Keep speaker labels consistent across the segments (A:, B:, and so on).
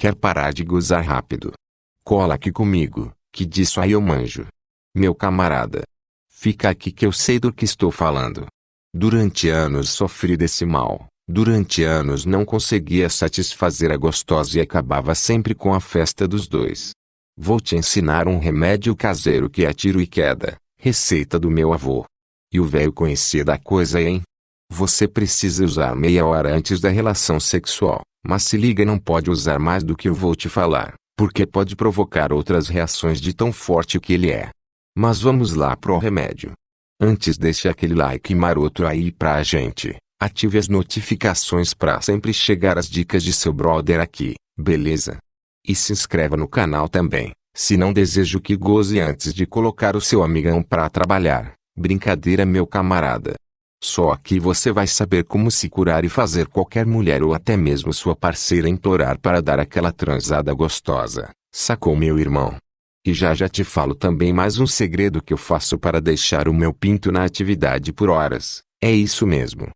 A: Quer parar de gozar rápido? Cola aqui comigo, que disso aí eu manjo. Meu camarada. Fica aqui que eu sei do que estou falando. Durante anos sofri desse mal. Durante anos não conseguia satisfazer a gostosa e acabava sempre com a festa dos dois. Vou te ensinar um remédio caseiro que é tiro e queda, receita do meu avô. E o velho conhecia da coisa, hein? Você precisa usar meia hora antes da relação sexual, mas se liga não pode usar mais do que eu vou te falar, porque pode provocar outras reações de tão forte que ele é. Mas vamos lá pro remédio. Antes deixe aquele like maroto aí pra gente. Ative as notificações para sempre chegar as dicas de seu brother aqui, beleza? E se inscreva no canal também, se não desejo que goze antes de colocar o seu amigão para trabalhar. Brincadeira meu camarada. Só aqui você vai saber como se curar e fazer qualquer mulher ou até mesmo sua parceira implorar para dar aquela transada gostosa. Sacou meu irmão? E já já te falo também mais um segredo que eu faço para deixar o meu pinto na atividade por horas. É isso mesmo.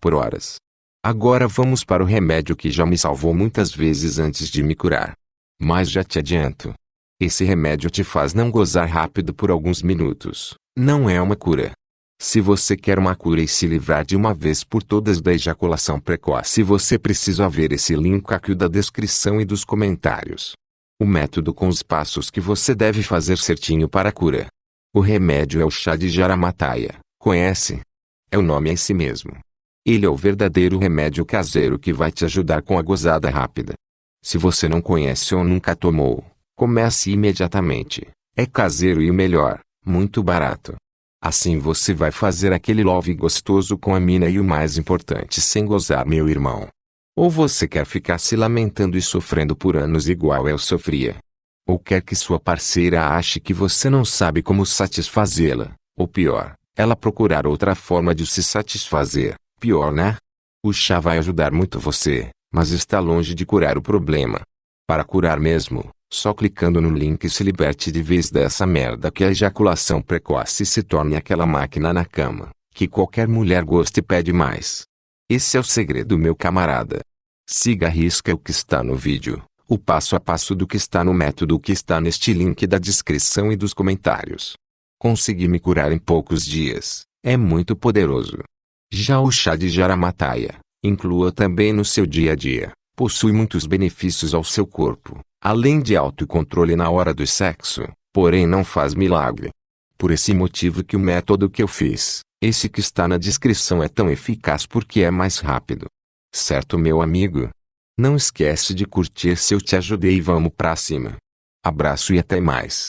A: Por horas. Agora vamos para o remédio que já me salvou muitas vezes antes de me curar. Mas já te adianto. Esse remédio te faz não gozar rápido por alguns minutos. Não é uma cura. Se você quer uma cura e se livrar de uma vez por todas da ejaculação precoce, você precisa ver esse link aqui da descrição e dos comentários o método com os passos que você deve fazer certinho para a cura. O remédio é o chá de jaramataia, conhece? É o nome em si mesmo. Ele é o verdadeiro remédio caseiro que vai te ajudar com a gozada rápida. Se você não conhece ou nunca tomou, comece imediatamente. É caseiro e o melhor, muito barato. Assim você vai fazer aquele love gostoso com a mina e o mais importante sem gozar meu irmão. Ou você quer ficar se lamentando e sofrendo por anos igual eu sofria? Ou quer que sua parceira ache que você não sabe como satisfazê-la? Ou pior, ela procurar outra forma de se satisfazer? Pior, né? O chá vai ajudar muito você, mas está longe de curar o problema. Para curar mesmo, só clicando no link se liberte de vez dessa merda que a ejaculação precoce se torne aquela máquina na cama, que qualquer mulher gosta e pede mais. Esse é o segredo meu camarada. Siga a risca o que está no vídeo, o passo a passo do que está no método que está neste link da descrição e dos comentários. Consegui me curar em poucos dias, é muito poderoso. Já o chá de jaramataia, inclua também no seu dia a dia, possui muitos benefícios ao seu corpo, além de autocontrole na hora do sexo, porém não faz milagre. Por esse motivo que o método que eu fiz, esse que está na descrição é tão eficaz porque é mais rápido. Certo meu amigo? Não esquece de curtir se eu te ajudei e vamos pra cima. Abraço e até mais.